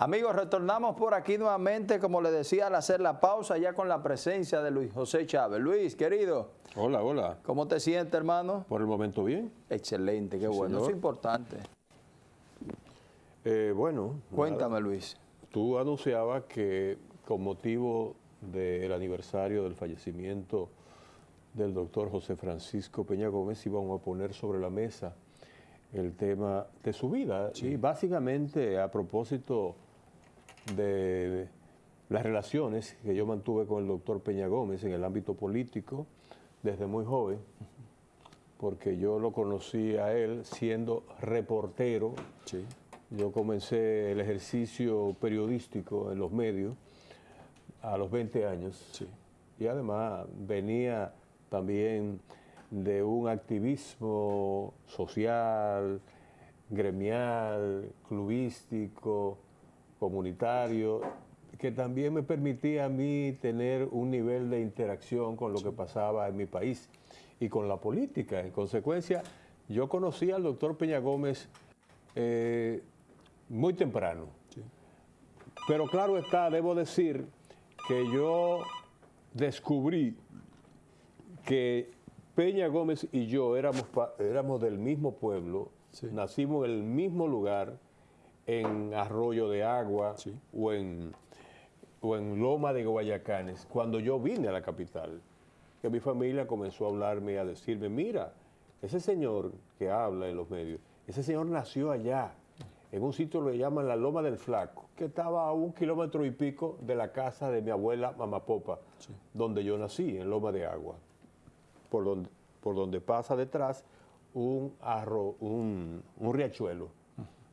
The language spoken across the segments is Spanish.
Amigos, retornamos por aquí nuevamente, como le decía al hacer la pausa, ya con la presencia de Luis José Chávez. Luis, querido. Hola, hola. ¿Cómo te sientes, hermano? Por el momento bien. Excelente, qué bueno. Es importante. Eh, bueno. Cuéntame, Luis. Tú anunciabas que con motivo del aniversario del fallecimiento del doctor José Francisco Peña Gómez íbamos a poner sobre la mesa el tema de su vida. Y básicamente a propósito de las relaciones que yo mantuve con el doctor Peña Gómez en el ámbito político desde muy joven, porque yo lo conocí a él siendo reportero. Yo comencé el ejercicio periodístico en los medios a los 20 años. Y además venía también de un activismo social, gremial, clubístico, comunitario, que también me permitía a mí tener un nivel de interacción con lo que pasaba en mi país y con la política. En consecuencia, yo conocí al doctor Peña Gómez eh, muy temprano. Pero claro está, debo decir que yo descubrí que Peña Gómez y yo éramos, éramos del mismo pueblo, nacimos en el mismo lugar, en Arroyo de Agua o, en, o en Loma de Guayacanes, cuando yo vine a la capital, que mi familia comenzó a hablarme y a decirme, mira, ese señor que habla en los medios, ese señor nació allá, en un sitio que le llaman la Loma del Flaco, que estaba a un kilómetro y pico de la casa de mi abuela Mamapopa, donde yo nací, en Loma de Agua, por donde, por donde pasa detrás un, arro, un, un riachuelo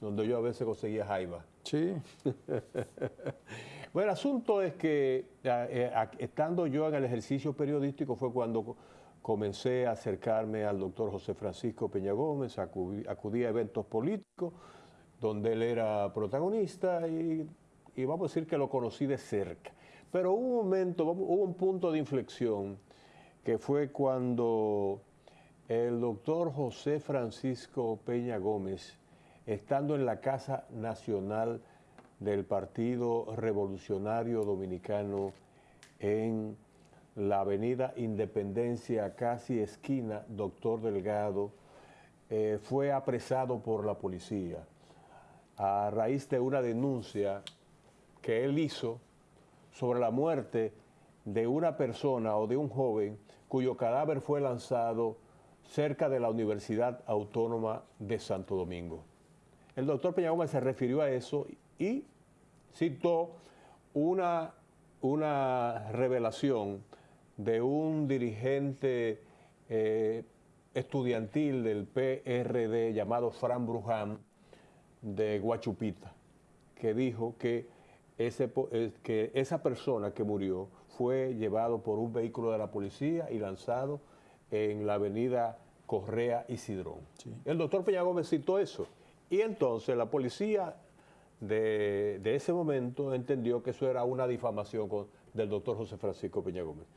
donde yo a veces conseguía jaiba. Sí. bueno, el asunto es que eh, estando yo en el ejercicio periodístico fue cuando comencé a acercarme al doctor José Francisco Peña Gómez, acudí, a eventos políticos donde él era protagonista y, y, vamos a decir que lo conocí de cerca. Pero hubo un momento, hubo un punto de inflexión que fue cuando el doctor José Francisco Peña Gómez estando en la Casa Nacional del Partido Revolucionario Dominicano en la avenida Independencia, casi esquina Doctor Delgado, eh, fue apresado por la policía a raíz de una denuncia que él hizo sobre la muerte de una persona o de un joven cuyo cadáver fue lanzado cerca de la Universidad Autónoma de Santo Domingo. El doctor Peña Gómez se refirió a eso y citó una, una revelación de un dirigente eh, estudiantil del PRD llamado Fran Bruján de Guachupita, que dijo que, ese, eh, que esa persona que murió fue llevado por un vehículo de la policía y lanzado en la avenida Correa y Cidrón. El doctor Peña Gómez citó eso. Y entonces la policía de, ese momento entendió que eso era una difamación del doctor José Francisco Peña Gómez.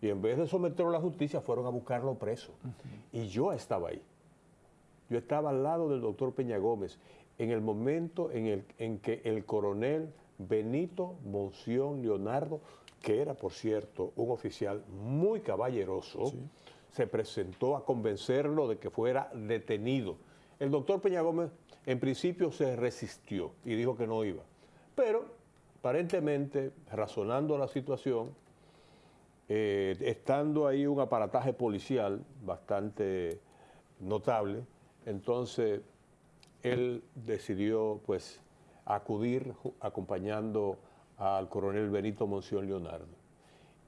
Y en vez de someterlo a la justicia, fueron a buscarlo preso. Y yo estaba ahí. Yo estaba al lado del doctor Peña Gómez en el momento en, el, en que el coronel Benito Monción Leonardo, que era, por cierto, un oficial muy caballeroso, se presentó a convencerlo de que fuera detenido. El doctor Peña Gómez en principio se resistió y dijo que no iba. Pero aparentemente, razonando la situación, eh, estando ahí un aparataje policial bastante notable, entonces él decidió pues acudir acompañando al coronel Benito Monción Leonardo.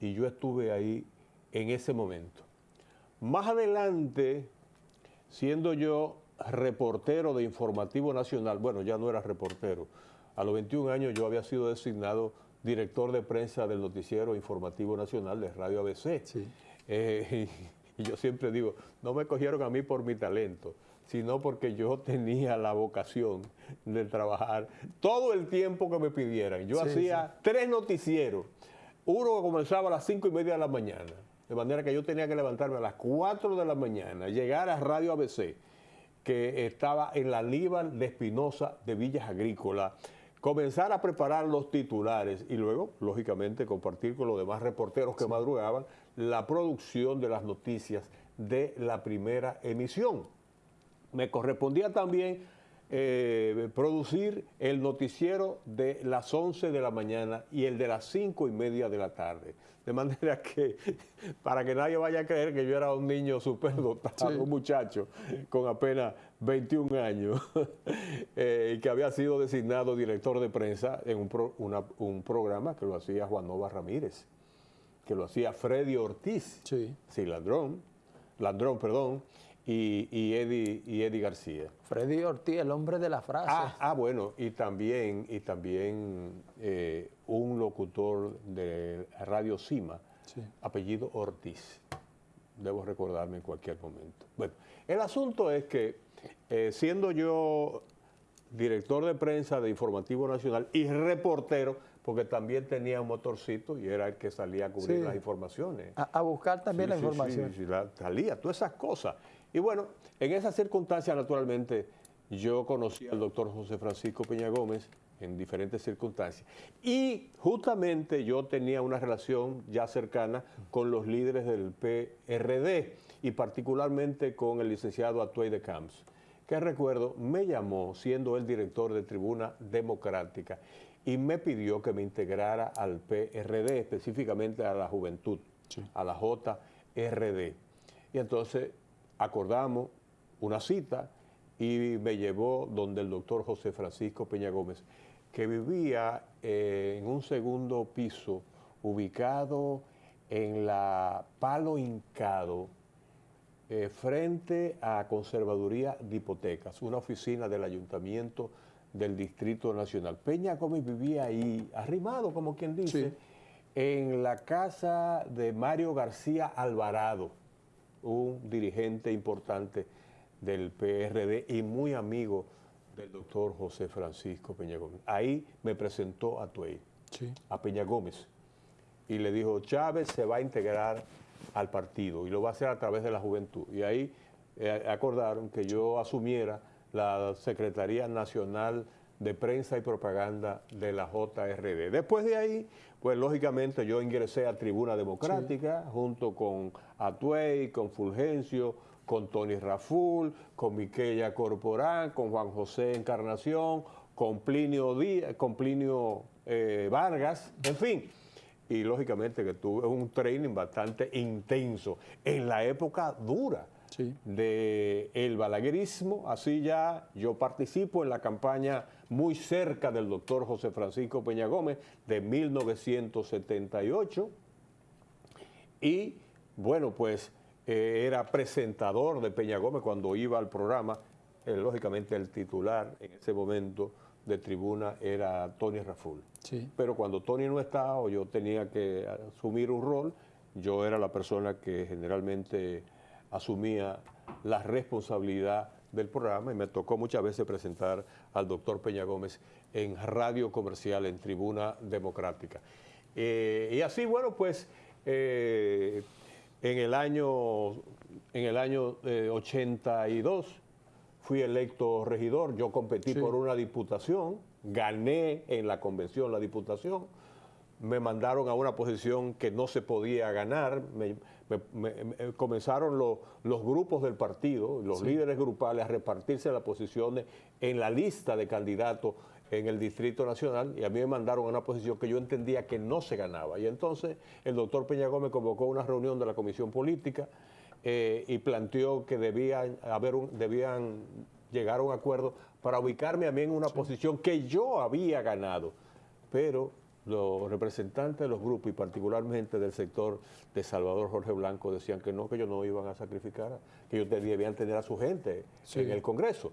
Y yo estuve ahí en ese momento. Más adelante, siendo yo reportero de Informativo Nacional, bueno, ya no era reportero, a los 21 años yo había sido designado director de prensa del noticiero Informativo Nacional de Radio ABC. Eh, y, yo siempre digo, no me cogieron a mí por mi talento, sino porque yo tenía la vocación de trabajar todo el tiempo que me pidieran. Yo hacía tres noticieros, uno que comenzaba a las cinco y media de la mañana, de manera que yo tenía que levantarme a las 4 de la mañana, llegar a Radio ABC, que estaba en la Líban de Espinosa de Villas Agrícolas, comenzar a preparar los titulares y luego, lógicamente, compartir con los demás reporteros que madrugaban la producción de las noticias de la primera emisión. Me correspondía también eh, producir el noticiero de las 11 de la mañana y el de las 5 y media de la tarde. De manera que, para que nadie vaya a creer que yo era un niño superdotado, un muchacho con apenas 21 años, eh, y que había sido designado director de prensa en un, un programa que lo hacía Juan Nova Ramírez, que lo hacía Freddy Ortiz, sí, sí Ladrón, Ladrón, perdón, y, y, Eddie, y Eddie García. Freddy Ortiz, el hombre de la frase. Ah, ah bueno, y también, y también eh, un locutor de Radio Cima, apellido Ortiz. Debo recordarme en cualquier momento. Bueno, el asunto es que, eh, siendo yo director de prensa de Informativo Nacional y reportero, porque también tenía un motorcito y era el que salía a cubrir las informaciones. A, buscar también la información. Sí, salía, todas esas cosas. Y bueno, en esas circunstancias, naturalmente, yo conocí al doctor José Francisco Peña Gómez en diferentes circunstancias. Y justamente yo tenía una relación ya cercana con los líderes del PRD y particularmente con el licenciado Atuey de Camps, que recuerdo me llamó siendo el director de Tribuna Democrática y me pidió que me integrara al PRD, específicamente a la juventud, a la JRD. Y entonces acordamos una cita y me llevó donde el doctor José Francisco Peña Gómez, que vivía eh, en un segundo piso ubicado en la Palo Hincado, eh, frente a Conservaduría de Hipotecas, una oficina del Ayuntamiento del Distrito Nacional. Peña Gómez vivía ahí, arrimado, como quien dice, en la casa de Mario García Alvarado un dirigente importante del PRD y muy amigo del doctor José Francisco Peña Gómez. Ahí me presentó a Tuey, a Peña Gómez, y le dijo, Chávez se va a integrar al partido y lo va a hacer a través de la juventud. Y ahí eh, acordaron que yo asumiera la Secretaría Nacional de Prensa y Propaganda de la JRD. Después de ahí, pues lógicamente yo ingresé a Tribuna Democrática junto con Atuey, con Fulgencio, con Tony Raful, con Miquella Corporán, con Juan José Encarnación, con Plinio, Díaz, con Plinio eh, Vargas, en fin. Y lógicamente que tuve un training bastante intenso en la época dura del el balaguerismo. Así ya yo participo en la campaña muy cerca del doctor José Francisco Peña Gómez de 1978. Y bueno, pues eh, era presentador de Peña Gómez cuando iba al programa. Eh, lógicamente el titular en ese momento de tribuna era Tony Raful. Pero cuando Tony no estaba o yo tenía que asumir un rol, yo era la persona que generalmente asumía la responsabilidad del programa y me tocó muchas veces presentar al doctor Peña Gómez en radio comercial, en tribuna democrática. Eh, y así, bueno, pues eh, en el año, en el año 82 eh, fui electo regidor, yo competí por una diputación, gané en la convención la diputación, me mandaron a una posición que no se podía ganar, me, comenzaron los grupos del partido, los líderes grupales a repartirse las posiciones en la lista de candidatos en el Distrito Nacional y a mí me mandaron a una posición que yo entendía que no se ganaba. Y entonces el doctor Peña Gómez convocó una reunión de la Comisión Política eh, y planteó que debían, haber debían llegar a un acuerdo para ubicarme a mí en una posición que yo había ganado. Pero los representantes de los grupos y particularmente del sector de Salvador Jorge Blanco decían que no, que ellos no iban a sacrificar, que ellos debían tener a su gente en el Congreso.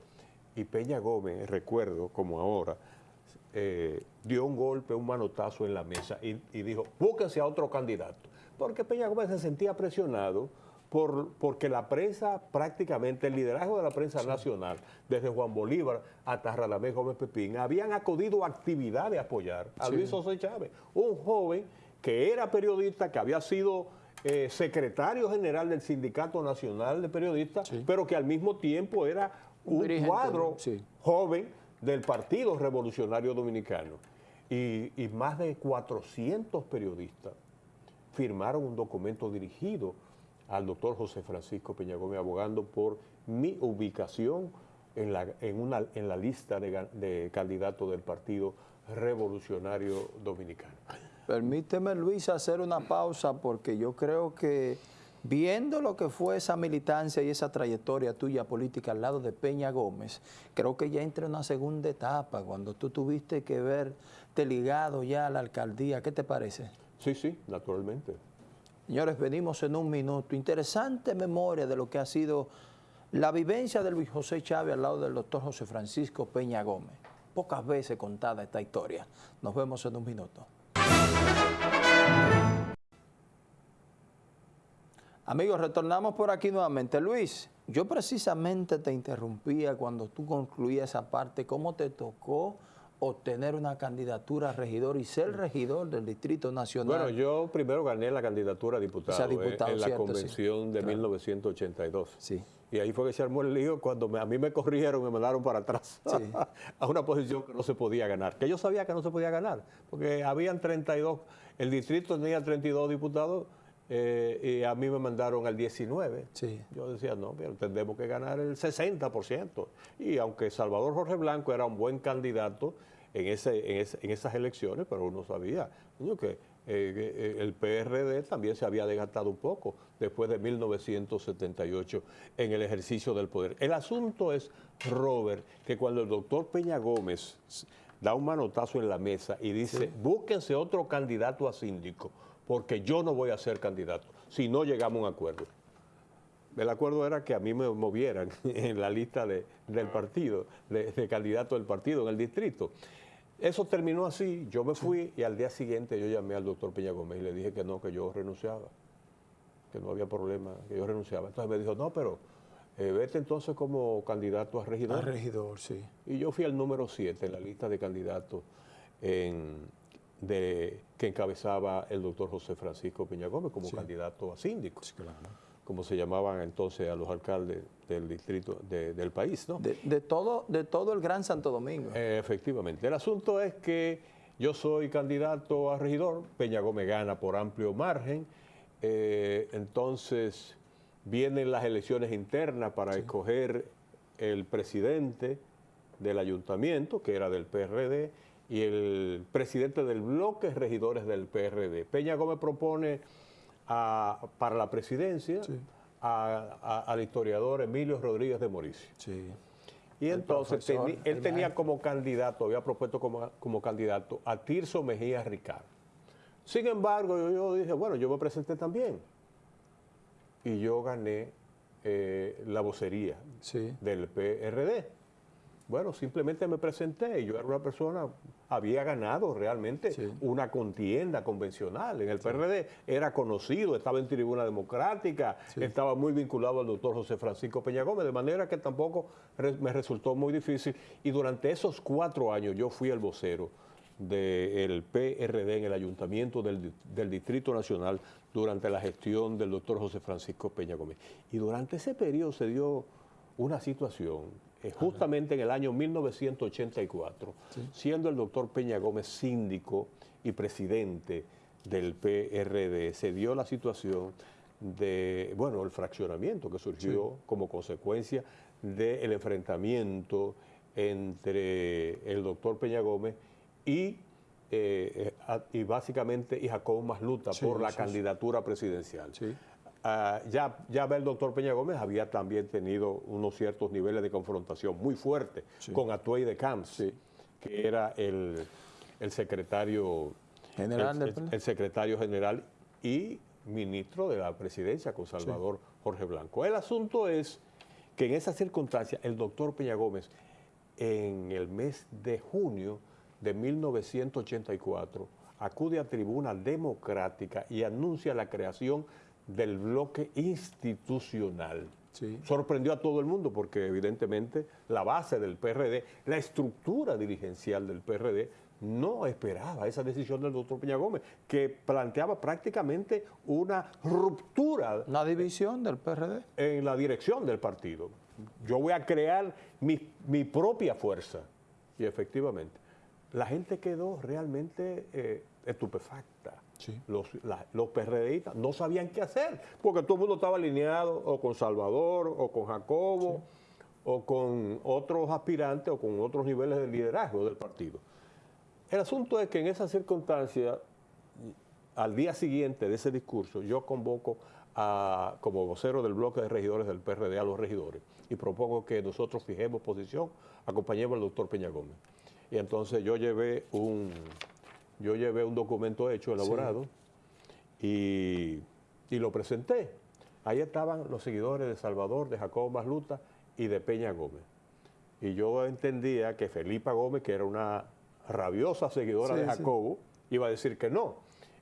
Y Peña Gómez, recuerdo como ahora, eh, dio un golpe, un manotazo en la mesa y, y dijo, búsquense a otro candidato. Porque Peña Gómez se sentía presionado porque la prensa, prácticamente el liderazgo de la prensa nacional, desde Juan Bolívar hasta Radamés Gómez Pepín, habían acudido a actividad de apoyar a Luis José Chávez, un joven que era periodista, que había sido eh, secretario general del Sindicato Nacional de Periodistas, pero que al mismo tiempo era un, cuadro joven del Partido Revolucionario Dominicano. Y, y más de 400 periodistas firmaron un documento dirigido al doctor José Francisco Peña Gómez, abogando por mi ubicación en la, en una, en la lista de, de candidatos del Partido Revolucionario Dominicano. Permíteme, Luis, hacer una pausa porque yo creo que viendo lo que fue esa militancia y esa trayectoria tuya política al lado de Peña Gómez, creo que ya entra en una segunda etapa, cuando tú tuviste que verte ligado ya a la alcaldía. ¿Qué te parece? Sí, sí, naturalmente. Señores, venimos en un minuto. Interesante memoria de lo que ha sido la vivencia de Luis José Chávez al lado del doctor José Francisco Peña Gómez. Pocas veces contada esta historia. Nos vemos en un minuto. Amigos, retornamos por aquí nuevamente. Luis, yo precisamente te interrumpía cuando tú concluías esa parte, cómo te tocó obtener una candidatura a regidor y ser regidor del Distrito Nacional. Bueno, yo primero gané la candidatura a diputado, O sea, diputado, eh, en la convención sí. de Claro. 1982. Sí. Y ahí fue que se armó el lío cuando me- a mí me corrieron, me mandaron para atrás Sí. a una posición que no se podía ganar. Que yo sabía que no se podía ganar, porque habían 32, el distrito tenía 32 diputados eh, y a mí me mandaron al 19. Sí. Yo decía, no, pero tendremos que ganar el 60%. Y aunque Salvador Jorge Blanco era un buen candidato en, ese, en, ese- en esas elecciones, pero uno sabía que eh, eh, el PRD también se había desgastado un poco después de 1978 en el ejercicio del poder. El asunto es, Robert, que cuando el doctor Peña Gómez da un manotazo en la mesa y dice, búsquense otro candidato a síndico, porque yo no voy a ser candidato, si no llegamos a un acuerdo. El acuerdo era que a mí me movieran en la lista de- del partido, de, de candidato del partido en el distrito. Eso terminó así, yo me fui y al día siguiente yo llamé al doctor Peña Gómez y le dije que no, que yo renunciaba, que no había problema, que yo renunciaba. Entonces me dijo, no, pero eh, vete entonces como candidato a regidor. A regidor, sí. Y yo fui al número 7 en la lista de candidatos en- de, que encabezaba el doctor José Francisco Peña Gómez como candidato a síndico, como se llamaban entonces a los alcaldes del distrito de- del país. ¿no? De, de todo, de todo el Gran Santo Domingo. Eh, efectivamente. El asunto es que yo soy candidato a regidor, Peña Gómez gana por amplio margen, eh, entonces vienen las elecciones internas para escoger el presidente del ayuntamiento, que era del PRD, y el presidente del bloque regidores del PRD. Peña Gómez propone a- para la presidencia a- a- al historiador Emilio Rodríguez de Mauricio. sí. Y entonces él tenía como candidato, había propuesto como, como candidato a Tirso Mejía Ricardo. Sin embargo, yo, yo dije, bueno, yo me presenté también. Y yo gané eh, la vocería Sí. del PRD. Bueno, simplemente me presenté y yo era una persona, había ganado realmente Sí. una contienda convencional. En el PRD era conocido, estaba en tribuna democrática, estaba muy vinculado al doctor José Francisco Peña Gómez, de manera que tampoco me resultó muy difícil. Y durante esos cuatro años yo fui el vocero del PRD en el ayuntamiento del, del Distrito Nacional durante la gestión del doctor José Francisco Peña Gómez. Y durante ese periodo se dio una situación, eh, justamente en el año 1984, siendo el doctor Peña Gómez síndico y presidente del PRD, se dio la situación de, bueno, el fraccionamiento que surgió como consecuencia del enfrentamiento entre el doctor Peña Gómez y, eh, eh, y básicamente y Jacobo Masluta Sí, por la candidatura presidencial. Ah, ya, ya el doctor Peña Gómez había también tenido unos ciertos niveles de confrontación muy fuertes con Atuey de Camps, que era el, el secretario General el, secretario general y ministro de la presidencia con Salvador Jorge Blanco. El asunto es que en esa circunstancia el doctor Peña Gómez en el mes de junio de 1984 acude a tribuna democrática y anuncia la creación del bloque institucional. Sí. Sorprendió a todo el mundo porque evidentemente la base del PRD, la estructura dirigencial del PRD no esperaba esa decisión del doctor Peña Gómez, que planteaba prácticamente una ruptura Una división del PRD. en la dirección del partido. Yo voy a crear mi, mi propia fuerza. Y efectivamente, la gente quedó realmente eh, estupefacta. Los, los PRDistas no sabían qué hacer, porque todo el mundo estaba alineado o con Salvador o con Jacobo o con otros aspirantes o con otros niveles de liderazgo del partido. El asunto es que en esa circunstancia, al día siguiente de ese discurso, yo convoco a, como vocero del bloque de regidores del PRD a los regidores y propongo que nosotros fijemos posición, acompañemos al doctor Peña Gómez. Y entonces yo llevé un, yo llevé un documento hecho, elaborado, y, lo presenté. Ahí estaban los seguidores de Salvador, de Jacobo Masluta y de Peña Gómez. Y yo entendía que Felipa Gómez, que era una rabiosa seguidora de Jacobo, iba a decir que no.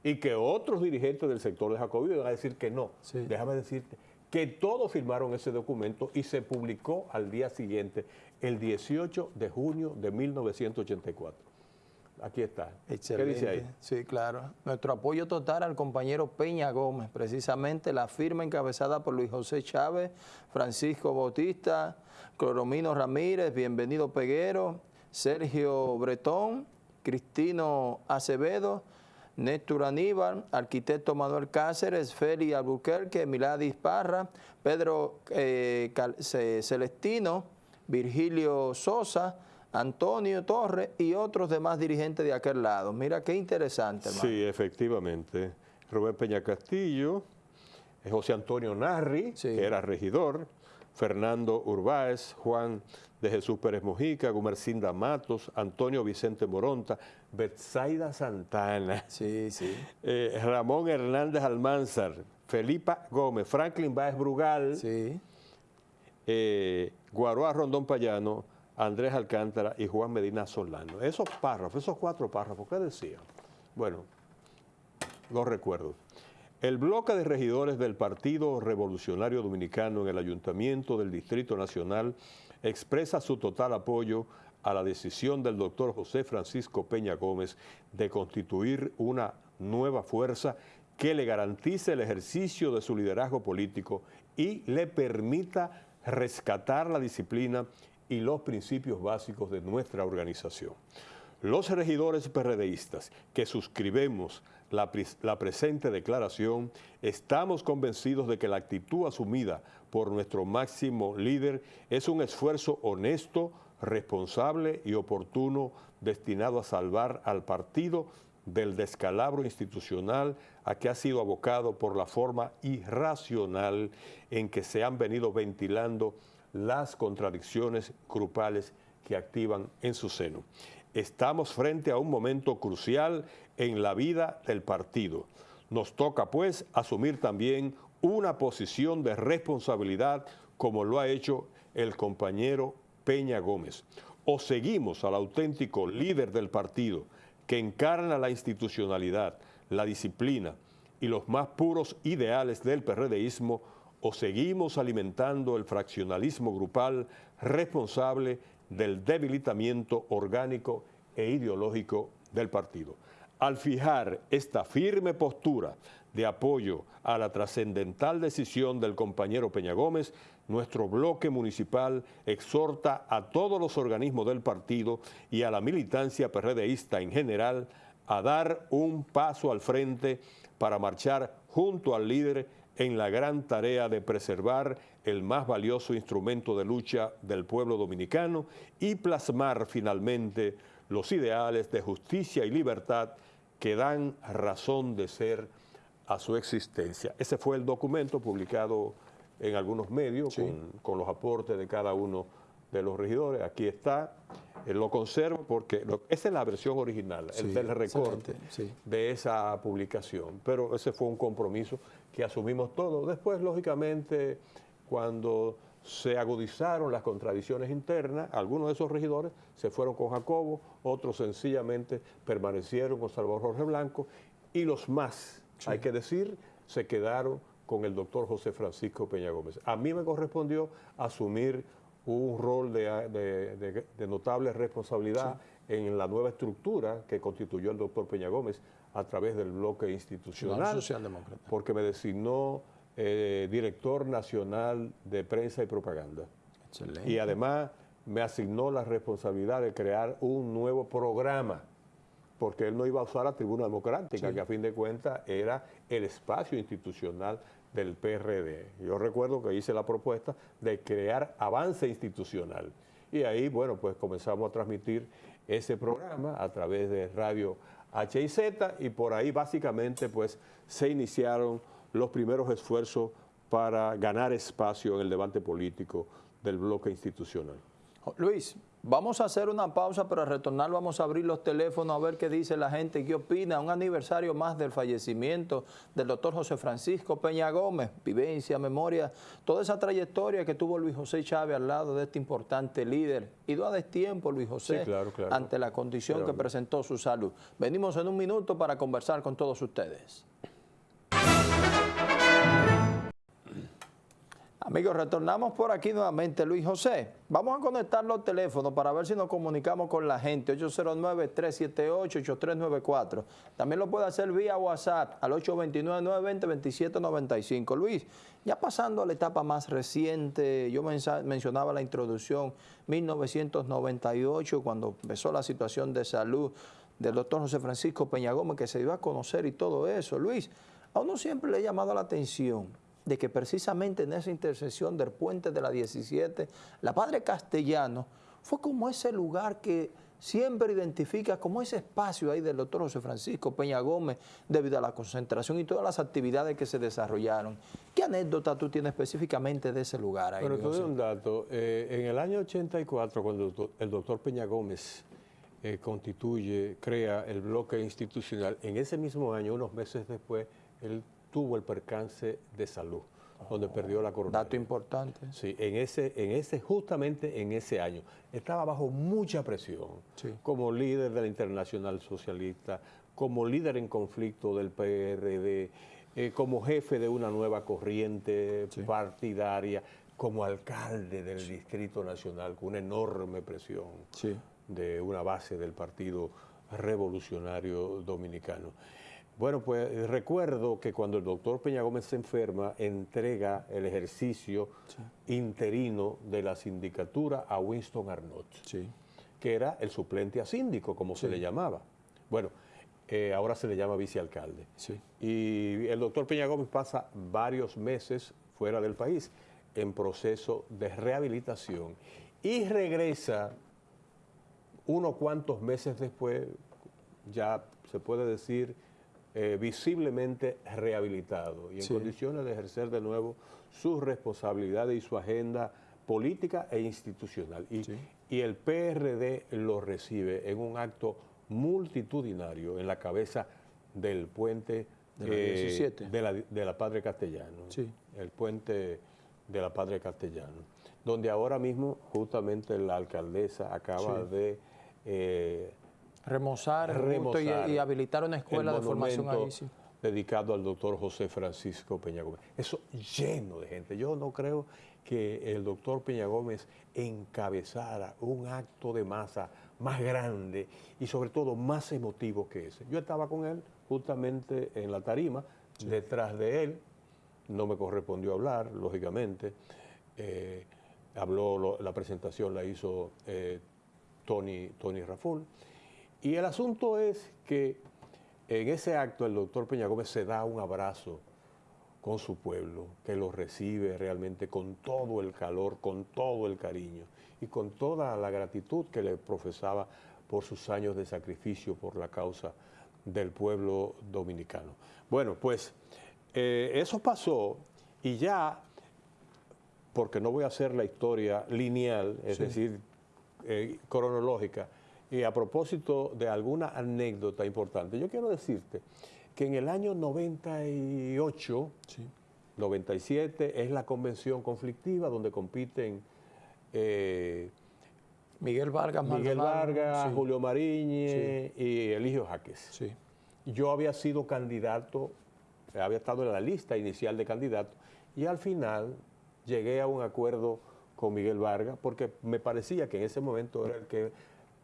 Y que otros dirigentes del sector de Jacobo iban a decir que no. Déjame decirte que todos firmaron ese documento y se publicó al día siguiente, el 18 de junio de 1984. Aquí está. ¿Qué dice ahí? Sí, claro. Nuestro apoyo total al compañero Peña Gómez, precisamente la firma encabezada por Luis José Chávez, Francisco Bautista, Cloromino Ramírez, Bienvenido Peguero, Sergio Bretón, Cristino Acevedo, Néstor Aníbal, arquitecto Manuel Cáceres, Feli Albuquerque, Miladis Parra, Pedro eh, Celestino, Virgilio Sosa, Antonio Torres y otros demás dirigentes de aquel lado. Mira qué interesante. Hermano. Sí, efectivamente. Rubén Peña Castillo, José Antonio Narri, que era regidor, Fernando Urbáez, Juan de Jesús Pérez Mojica, Gumercinda Matos, Antonio Vicente Moronta, Betsaida Santana, sí, sí. Eh, Ramón Hernández Almanzar, Felipa Gómez, Franklin Báez Brugal, sí. eh, Guaroa Rondón Payano, Andrés Alcántara y Juan Medina Solano. Esos párrafos, esos cuatro párrafos, ¿qué decían? Bueno, los recuerdo. El bloque de regidores del Partido Revolucionario Dominicano en el Ayuntamiento del Distrito Nacional expresa su total apoyo a la decisión del doctor José Francisco Peña Gómez de constituir una nueva fuerza que le garantice el ejercicio de su liderazgo político y le permita rescatar la disciplina y los principios básicos de nuestra organización. Los regidores PRDistas que suscribimos la, la, presente declaración, estamos convencidos de que la actitud asumida por nuestro máximo líder es un esfuerzo honesto, responsable y oportuno destinado a salvar al partido del descalabro institucional a que ha sido abocado por la forma irracional en que se han venido ventilando las contradicciones grupales que activan en su seno. Estamos frente a un momento crucial en la vida del partido. Nos toca, pues, asumir también una posición de responsabilidad como lo ha hecho el compañero Peña Gómez. O seguimos al auténtico líder del partido que encarna la institucionalidad, la disciplina y los más puros ideales del PRDismo, o seguimos alimentando el fraccionalismo grupal responsable del debilitamiento orgánico e ideológico del partido. Al fijar esta firme postura de apoyo a la trascendental decisión del compañero Peña Gómez, nuestro bloque municipal exhorta a todos los organismos del partido y a la militancia PRDista en general a dar un paso al frente para marchar junto al líder en la gran tarea de preservar el más valioso instrumento de lucha del pueblo dominicano y plasmar finalmente los ideales de justicia y libertad que dan razón de ser a su existencia. Ese fue el documento publicado en algunos medios con, los aportes de cada uno de los regidores. Aquí está, eh, lo conservo porque esa es la versión original, el del recorte de esa publicación. Pero ese fue un compromiso que asumimos todos. Después, lógicamente, cuando se agudizaron las contradicciones internas, algunos de esos regidores se fueron con Jacobo, otros sencillamente permanecieron con Salvador Jorge Blanco y los más, hay que decir, se quedaron con el doctor José Francisco Peña Gómez. A mí me correspondió asumir un rol de, notable responsabilidad en la nueva estructura que constituyó el doctor Peña Gómez a través del bloque institucional, porque me designó eh, director nacional de prensa y propaganda. Y además me asignó la responsabilidad de crear un nuevo programa, porque él no iba a usar la tribuna democrática, que a fin de cuentas era el espacio institucional del PRD. Yo recuerdo que hice la propuesta de crear avance institucional. Y ahí, bueno, pues comenzamos a transmitir ese programa a través de Radio HIZ y por ahí básicamente pues se iniciaron los primeros esfuerzos para ganar espacio en el debate político del bloque institucional. Luis, vamos a hacer una pausa, pero al retornar vamos a abrir los teléfonos a ver qué dice la gente, qué opina. Un aniversario más del fallecimiento del doctor José Francisco Peña Gómez, vivencia, memoria, toda esa trayectoria que tuvo Luis José Chávez al lado de este importante líder. Y a tiempo, Luis José, ante la condición que presentó su salud. Venimos en un minuto para conversar con todos ustedes. Amigos, retornamos por aquí nuevamente. Luis José, vamos a conectar los teléfonos para ver si nos comunicamos con la gente. 809-378-8394. También lo puede hacer vía WhatsApp al 829-920-2795. Luis, ya pasando a la etapa más reciente, yo mencionaba la introducción 1998, cuando empezó la situación de salud del doctor José Francisco Peña Gómez, que se dio a conocer y todo eso. Luis, a uno siempre le ha llamado la atención de que precisamente en esa intersección del puente de la 17, la Padre Castellano fue como ese lugar que siempre identifica como ese espacio ahí del doctor José Francisco Peña Gómez debido a la concentración y todas las actividades que se desarrollaron. ¿Qué anécdota tú tienes específicamente de ese lugar ahí? Pero te doy un dato. Eh, en el año 84, cuando el doctor Peña Gómez eh, constituye, crea el bloque institucional, en ese mismo año, unos meses después, él tuvo el percance de salud, donde perdió la corona. Dato importante. Sí, en ese, en ese, justamente en ese año. Estaba bajo mucha presión, como líder de la Internacional Socialista, como líder en conflicto del PRD, eh, como jefe de una nueva corriente partidaria, como alcalde del Distrito Nacional, con una enorme presión de una base del Partido Revolucionario Dominicano. Bueno, pues eh, recuerdo que cuando el doctor Peña Gómez se enferma, entrega el ejercicio interino de la sindicatura a Winston Arnott, que era el suplente a síndico, como se le llamaba. Bueno, eh, ahora se le llama vicealcalde. Y el doctor Peña Gómez pasa varios meses fuera del país en proceso de rehabilitación y regresa unos cuantos meses después, ya se puede decir eh, visiblemente rehabilitado y en condiciones de ejercer de nuevo sus responsabilidades y su agenda política e institucional. Y, y el PRD lo recibe en un acto multitudinario en la cabeza del puente de la, 17. Eh, de la, Padre Castellano, el puente de la Padre Castellano, donde ahora mismo justamente la alcaldesa acaba de eh, remozar, y, habilitar una escuela de formación ahí. dedicado al doctor José Francisco Peña Gómez. Eso lleno de gente. Yo no creo que el doctor Peña Gómez encabezara un acto de masa más grande y sobre todo más emotivo que ese. Yo estaba con él justamente en la tarima, detrás de él, no me correspondió hablar, lógicamente. Eh, habló, la presentación la hizo eh, Tony, Tony Raful. Y el asunto es que en ese acto el doctor Peña Gómez se da un abrazo con su pueblo, que lo recibe realmente con todo el calor, con todo el cariño y con toda la gratitud que le profesaba por sus años de sacrificio por la causa del pueblo dominicano. Bueno, pues eh, eso pasó y ya, porque no voy a hacer la historia lineal, es decir, eh, cronológica, y a propósito de alguna anécdota importante, yo quiero decirte que en el año 98, 97, es la convención conflictiva donde compiten eh, Miguel Vargas, Miguel Vargas Julio Mariñe y Eligio Jaques. Yo había sido candidato, había estado en la lista inicial de candidatos y al final llegué a un acuerdo con Miguel Vargas porque me parecía que en ese momento era el que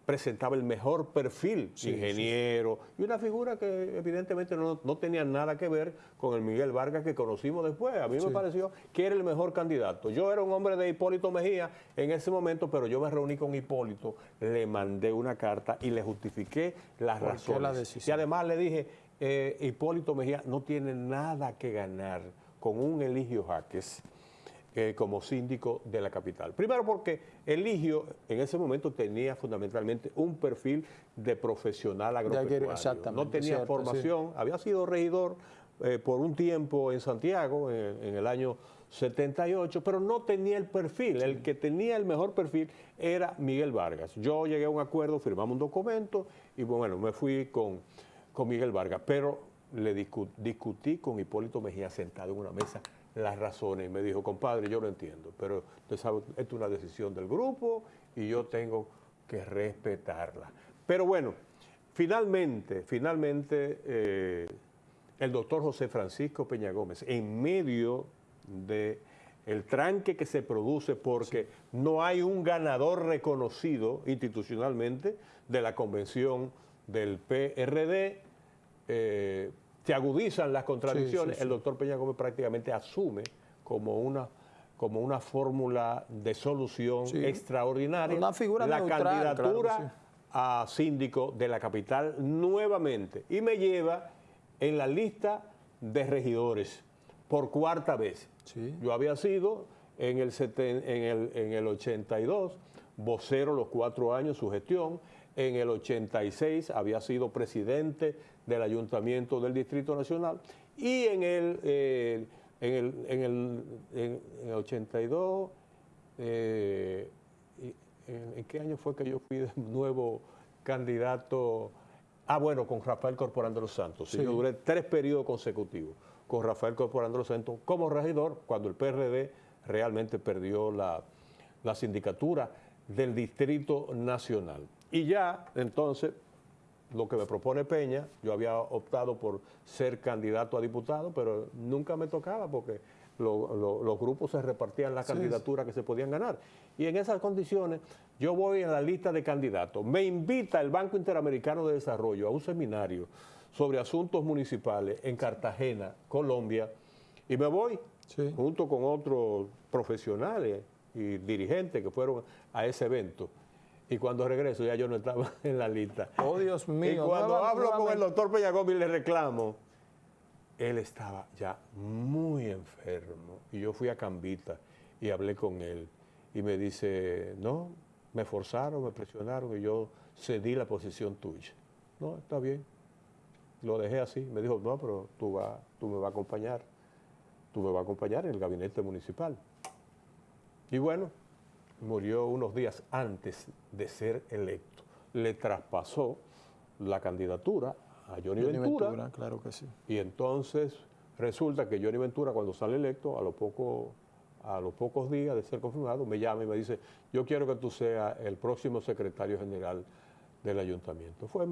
presentaba el mejor perfil, ingeniero, y una figura que evidentemente no, tenía nada que ver con el Miguel Vargas que conocimos después. A mí me pareció que era el mejor candidato. Yo era un hombre de Hipólito Mejía en ese momento, pero yo me reuní con Hipólito, le mandé una carta y le justifiqué las razones. y además le dije, eh, Hipólito Mejía no tiene nada que ganar con un Eligio Jaques eh, como síndico de la capital. Primero porque Eligio en ese momento tenía fundamentalmente un perfil de profesional agropecuario. no tenía formación, había sido regidor eh, por un tiempo en Santiago en, el año 78, pero no tenía el perfil. El que tenía el mejor perfil era Miguel Vargas. Yo llegué a un acuerdo, firmamos un documento y bueno, me fui con, con Miguel Vargas, pero le discutí con Hipólito Mejía sentado en una mesa las razones y me dijo, compadre, yo lo entiendo, pero usted sabe, esto es una decisión del grupo y yo tengo que respetarla. Pero bueno, finalmente, finalmente, eh, el doctor José Francisco Peña Gómez, en medio de el tranque que se produce porque no hay un ganador reconocido institucionalmente de la convención del PRD, eh, se agudizan las contradicciones, el doctor Peña Gómez prácticamente asume como una como una fórmula de solución extraordinaria una figura la candidatura a síndico de la capital nuevamente. Y me lleva en la lista de regidores por cuarta vez. Yo había sido en el, en, el, en el 82 vocero los cuatro años, su gestión, en el 86 había sido presidente del Ayuntamiento del Distrito Nacional y en el, eh, en, el, en, el, en, el 82, eh, en, qué año fue que yo fui de nuevo candidato? Ah, bueno, con Rafael Corporán de los Santos. Yo duré tres periodos consecutivos con Rafael Corporán de los Santos como regidor cuando el PRD realmente perdió la, la sindicatura del Distrito Nacional. Y ya, entonces, lo que me propone Peña, yo había optado por ser candidato a diputado, pero nunca me tocaba porque los grupos se repartían las candidaturas que se podían ganar. Y en esas condiciones, yo voy a la lista de candidatos. Me invita el Banco Interamericano de Desarrollo a un seminario sobre asuntos municipales en Cartagena, Colombia, y me voy junto con otros profesionales y dirigentes que fueron a ese evento. Y cuando regreso ya yo no estaba en la lista. Oh, Dios mío. Y cuando hablo con el doctor Peñagón y le reclamo, él estaba ya muy enfermo. Y yo fui a Cambita y hablé con él. Y me dice, no, me forzaron, me presionaron y yo cedí la posición tuya. No, está bien. Lo dejé así. Me dijo, no, pero tú, va, tú me vas a acompañar. Tú me vas a acompañar en el gabinete municipal. Y bueno, murió unos días antes de ser electo. Le traspasó la candidatura a Johnny, Ventura, Claro que sí. Y entonces resulta que Johnny Ventura cuando sale electo, a, lo poco, a los pocos días de ser confirmado, me llama y me dice, yo quiero que tú seas el próximo secretario general del ayuntamiento. Fue,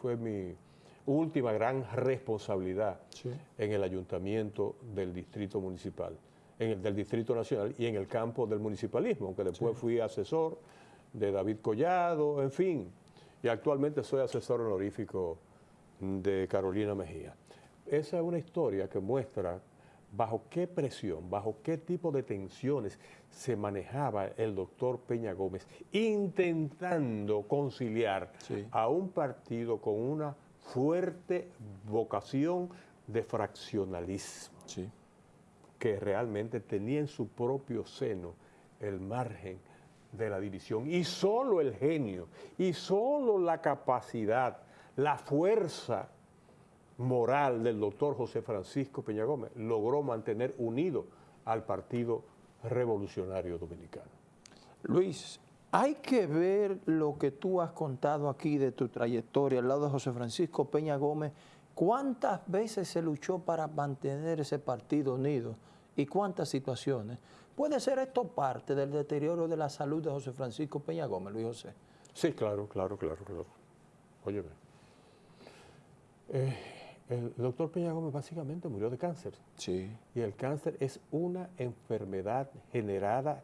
fue mi última gran responsabilidad en el ayuntamiento del distrito municipal en el del Distrito Nacional y en el campo del municipalismo, aunque después fui asesor de David Collado, en fin, y actualmente soy asesor honorífico de Carolina Mejía. Esa es una historia que muestra bajo qué presión, bajo qué tipo de tensiones se manejaba el doctor Peña Gómez, intentando conciliar a un partido con una fuerte vocación de fraccionalismo. Sí que realmente tenía en su propio seno el margen de la división. Y solo el genio, y solo la capacidad, la fuerza moral del doctor José Francisco Peña Gómez logró mantener unido al Partido Revolucionario Dominicano. Luis, hay que ver lo que tú has contado aquí de tu trayectoria al lado de José Francisco Peña Gómez. ¿Cuántas veces se luchó para mantener ese partido unido? y cuántas situaciones. ¿Puede ser esto parte del deterioro de la salud de José Francisco Peña Gómez, Luis José? Sí, claro, claro, claro, claro. Óyeme. Eh, el doctor Peña Gómez básicamente murió de cáncer. Sí. Y el cáncer es una enfermedad generada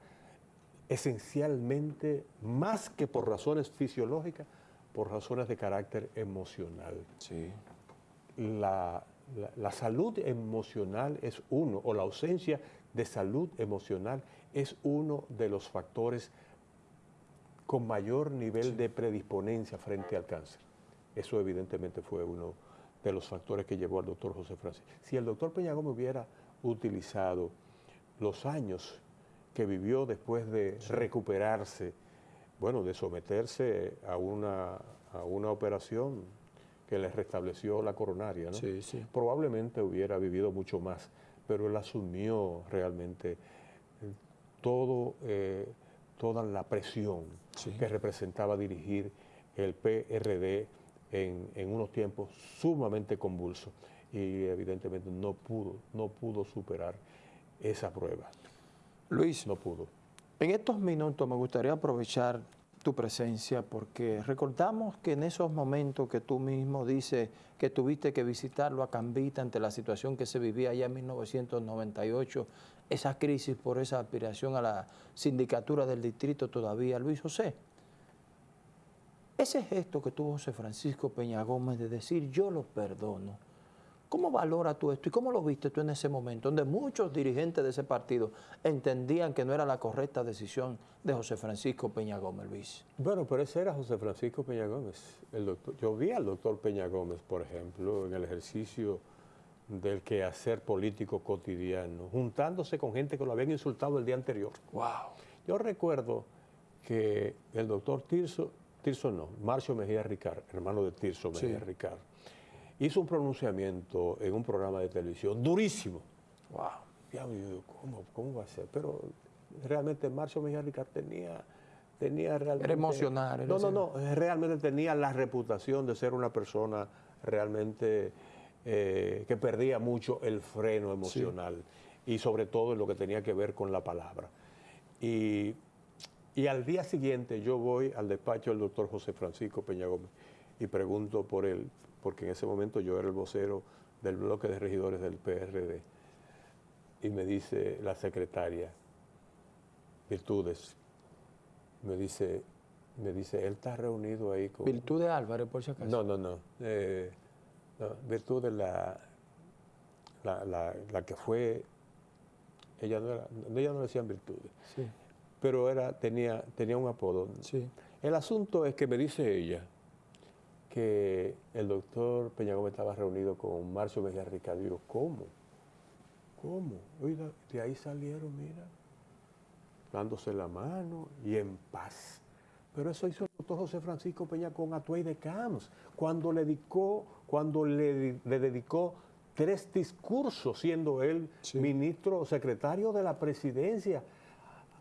esencialmente, más que por razones fisiológicas, por razones de carácter emocional. Sí. La, la, salud emocional es uno, o la ausencia de salud emocional es uno de los factores con mayor nivel de predisponencia frente al cáncer. Eso evidentemente fue uno de los factores que llevó al doctor José Francisco. Si el doctor Peña Gómez hubiera utilizado los años que vivió después de recuperarse, bueno, de someterse a una, a una operación que le restableció la coronaria, ¿no? Sí, sí. Probablemente hubiera vivido mucho más, pero él asumió realmente eh, todo, eh, toda la presión que representaba dirigir el PRD en, en, unos tiempos sumamente convulsos y evidentemente no pudo, no pudo superar esa prueba. Luis, no pudo. En estos minutos me gustaría aprovechar tu presencia porque recordamos que en esos momentos que tú mismo dices que tuviste que visitarlo a Cambita ante la situación que se vivía allá en 1998, esa crisis por esa aspiración a la sindicatura del distrito todavía, Luis José, ese gesto que tuvo José Francisco Peña Gómez de decir yo lo perdono, ¿Cómo valora tú esto y cómo lo viste tú en ese momento, donde muchos dirigentes de ese partido entendían que no era la correcta decisión de José Francisco Peña Gómez, Luis? Bueno, pero ese era José Francisco Peña Gómez. El doctor, yo vi al doctor Peña Gómez, por ejemplo, en el ejercicio del quehacer político cotidiano, juntándose con gente que lo habían insultado el día anterior. Wow. Yo recuerdo que el doctor Tirso, Tirso no, Marcio Mejía Ricard, hermano de Tirso Mejía Ricard, hizo un pronunciamiento en un programa de televisión durísimo. Wow. ¿cómo, ¿cómo, va a ser? Pero realmente Marcio Mejía tenía, tenía realmente... Era emocional. no, no, no, realmente tenía la reputación de ser una persona realmente eh, que perdía mucho el freno emocional y sobre todo en lo que tenía que ver con la palabra. Y, y al día siguiente yo voy al despacho del doctor José Francisco Peña Gómez y pregunto por él, porque en ese momento yo era el vocero del bloque de regidores del PRD. Y me dice la secretaria, Virtudes, me dice, me dice, él está reunido ahí con... Virtudes Álvarez, por si acaso. No, no, no. Eh, Virtudes la, la, que fue, ella no, era, ella no decían Virtudes, sí. pero era, tenía, tenía un apodo. Sí. El asunto es que me dice ella, que el doctor Peña Gómez estaba reunido con Marcio Mejía Ricardo. Digo, ¿cómo? ¿Cómo? Oiga, de ahí salieron, mira, dándose la mano y en paz. Pero eso hizo el doctor José Francisco Peña con Atuey de Camps, cuando le dedicó, cuando le, dedicó tres discursos, siendo él ministro o secretario de la presidencia,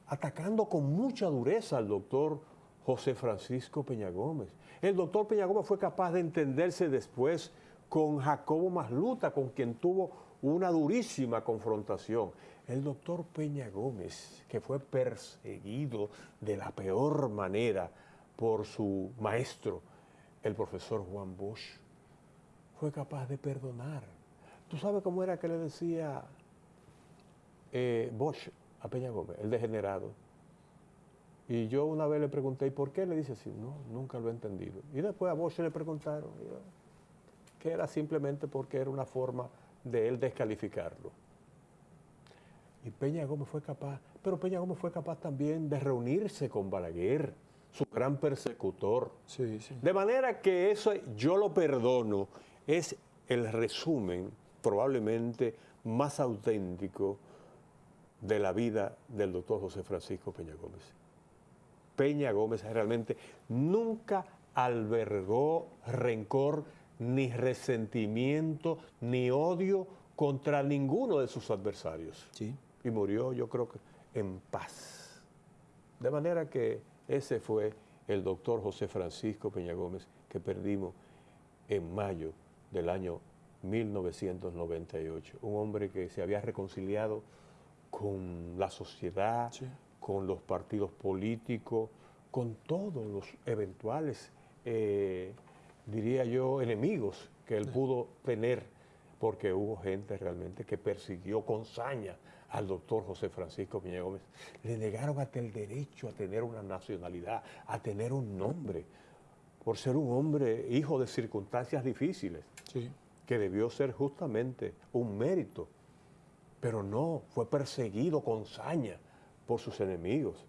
atacando con mucha dureza al doctor José Francisco Peña Gómez. El doctor Peña Gómez fue capaz de entenderse después con Jacobo Masluta, con quien tuvo una durísima confrontación. El doctor Peña Gómez, que fue perseguido de la peor manera por su maestro, el profesor Juan Bosch, fue capaz de perdonar. ¿Tú sabes cómo era que le decía eh, Bosch a Peña Gómez, el degenerado? Y yo una vez le pregunté, ¿y por qué? Le dice así, no, nunca lo he entendido. Y después a Bosch le preguntaron que era simplemente porque era una forma de él descalificarlo. Y Peña Gómez fue capaz, pero Peña Gómez fue capaz también de reunirse con Balaguer, su gran persecutor. Sí, sí. De manera que eso yo lo perdono, es el resumen probablemente más auténtico de la vida del doctor José Francisco Peña Gómez. Peña Gómez realmente nunca albergó rencor, ni resentimiento, ni odio contra ninguno de sus adversarios. Sí. Y murió, yo creo que, en paz. De manera que ese fue el doctor José Francisco Peña Gómez que perdimos en mayo del año 1998. Un hombre que se había reconciliado con la sociedad, con los partidos políticos, con todos los eventuales, eh, diría yo, enemigos que él pudo tener, porque hubo gente realmente que persiguió con saña al doctor José Francisco Peña Gómez. Le negaron hasta el derecho a tener una nacionalidad, a tener un nombre, por ser un hombre hijo de circunstancias difíciles, que debió ser justamente un mérito, pero no, fue perseguido con saña por sus enemigos.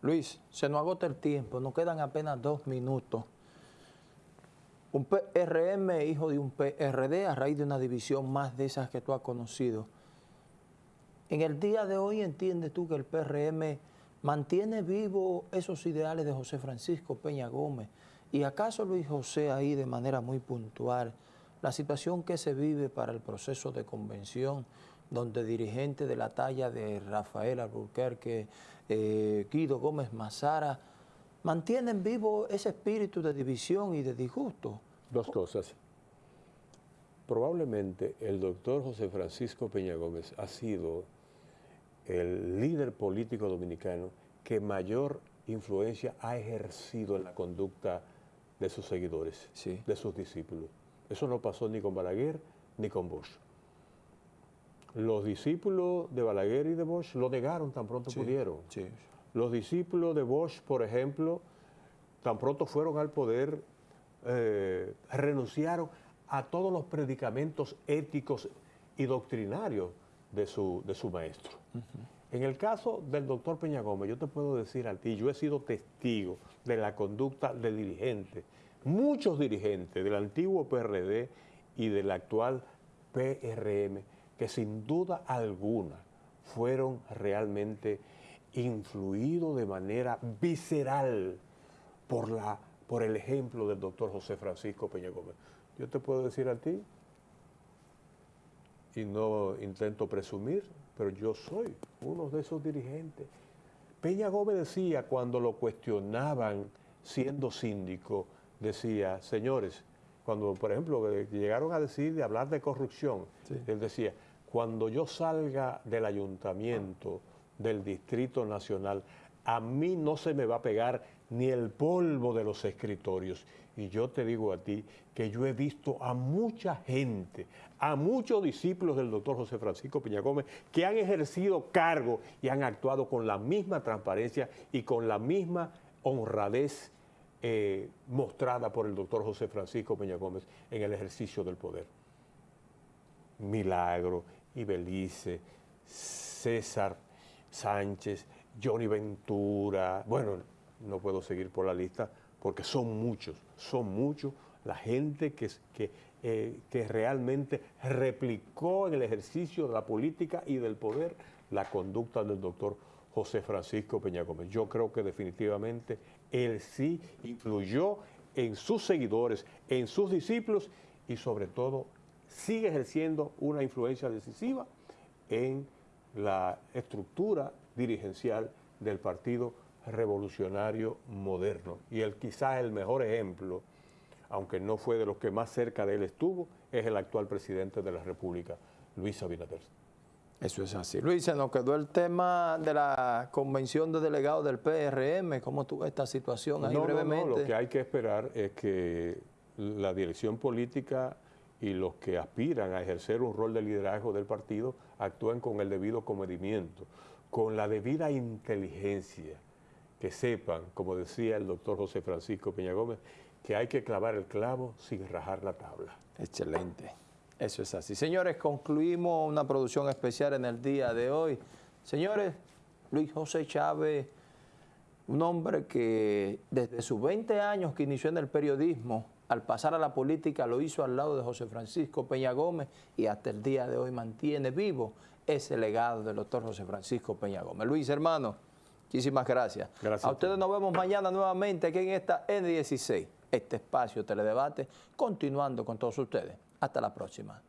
Luis, se nos agota el tiempo, nos quedan apenas dos minutos. Un PRM, hijo de un PRD, a raíz de una división más de esas que tú has conocido. En el día de hoy, ¿entiendes tú que el PRM mantiene vivo esos ideales de José Francisco Peña Gómez? ¿Y acaso Luis José ahí de manera muy puntual, la situación que se vive para el proceso de convención, donde dirigentes de la talla de Rafael Alburquerque, eh, Guido Gómez Mazara, mantienen vivo ese espíritu de división y de disgusto? Dos cosas. Probablemente el doctor José Francisco Peña Gómez ha sido el líder político dominicano que mayor influencia ha ejercido en la conducta de sus seguidores, de sus discípulos. Eso no pasó ni con Balaguer ni con Bosch. Los discípulos de Balaguer y de Bosch lo negaron tan pronto pudieron. Los discípulos de Bosch, por ejemplo, tan pronto fueron al poder, eh, renunciaron a todos los predicamentos éticos y doctrinarios de su, de su maestro. En el caso del doctor Peña Gómez, yo te puedo decir a ti, yo he sido testigo de la conducta de dirigentes, muchos dirigentes del antiguo PRD y del actual PRM, que sin duda alguna fueron realmente influidos de manera visceral por, la, por el ejemplo del doctor José Francisco Peña Gómez. Yo te puedo decir a ti, y no intento presumir, pero yo soy uno de esos dirigentes. Peña Gómez decía cuando lo cuestionaban siendo síndico, decía, señores, cuando por ejemplo llegaron a decir de hablar de corrupción, él decía, cuando yo salga del ayuntamiento, del Distrito Nacional, a mí no se me va a pegar ni el polvo de los escritorios. Y yo te digo a ti que yo he visto a mucha gente, a muchos discípulos del doctor José Francisco Peña Gómez, que han ejercido cargo y han actuado con la misma transparencia y con la misma honradez eh, mostrada por el doctor José Francisco Peña Gómez en el ejercicio del poder. Milagro, Ibelice, César Sánchez, Johnny Ventura, bueno, no puedo seguir por la lista porque son muchos, son muchos la gente que, que, eh, que realmente replicó en el ejercicio de la política y del poder la conducta del doctor José Francisco Peña Gómez. Yo creo que definitivamente él sí influyó en sus seguidores, en sus discípulos y sobre todo sigue ejerciendo una influencia decisiva en la estructura dirigencial del Partido Revolucionario Moderno. Y el quizás el mejor ejemplo, aunque no fue de los que más cerca de él estuvo, es el actual presidente de la República, Luis Abinader. Eso es así. Luis, se nos quedó el tema de la convención de delegados del PRM. ¿Cómo tú esta situación ahí brevemente? No, lo que hay que esperar es que la dirección política y los que aspiran a ejercer un rol de liderazgo del partido actúen con el debido comedimiento, con la debida inteligencia, que sepan, como decía el doctor José Francisco Peña Gómez, que hay que clavar el clavo sin rajar la tabla. Excelente. Eso es así. Señores, concluimos una producción especial en el día de hoy. Señores, Luis José Chávez, un hombre que desde sus 20 años que inició en el periodismo, al pasar a la política lo hizo al lado de José Francisco Peña Gómez y hasta el día de hoy mantiene vivo ese legado del doctor José Francisco Peña Gómez. Luis, hermano, muchísimas gracias. gracias a ustedes nos vemos mañana nuevamente aquí en esta N16, este espacio Teledebate, continuando con todos ustedes. Hasta la próxima.